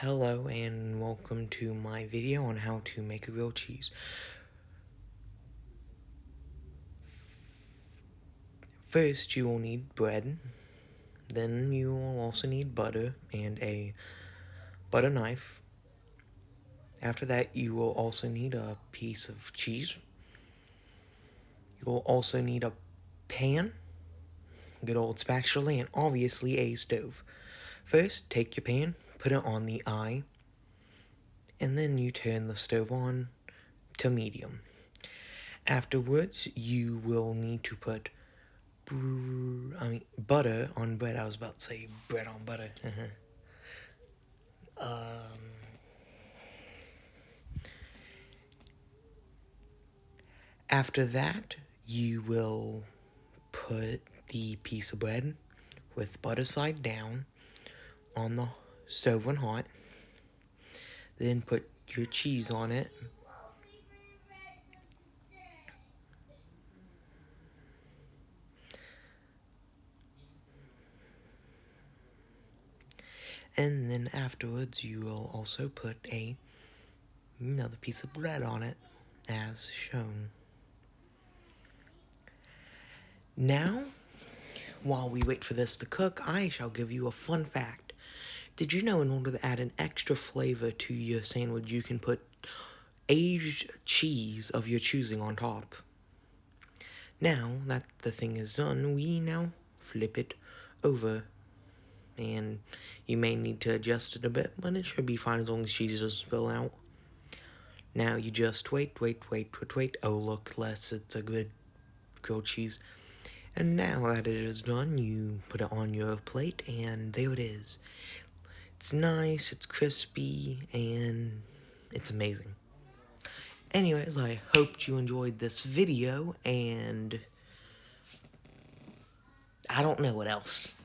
Hello and welcome to my video on how to make a grilled cheese. First you will need bread, then you will also need butter and a butter knife. After that you will also need a piece of cheese. You will also need a pan, good old spatula, and obviously a stove. First, take your pan, put it on the eye, and then you turn the stove on to medium. Afterwards, you will need to put I mean butter on bread. I was about to say bread on butter. um, after that, you will put the piece of bread with butter side down on the stove when hot. Then put your cheese on it. And then afterwards you will also put a another piece of bread on it as shown. Now, while we wait for this to cook, I shall give you a fun fact. Did you know in order to add an extra flavor to your sandwich, you can put aged cheese of your choosing on top? Now that the thing is done, we now flip it over. And you may need to adjust it a bit, but it should be fine as long as cheese doesn't spill out. Now you just wait, wait, wait, wait, wait. Oh, look, less. It's a good grilled cheese. And now that it is done, you put it on your plate, and there it is. It's nice, it's crispy, and it's amazing. Anyways, I hoped you enjoyed this video, and I don't know what else.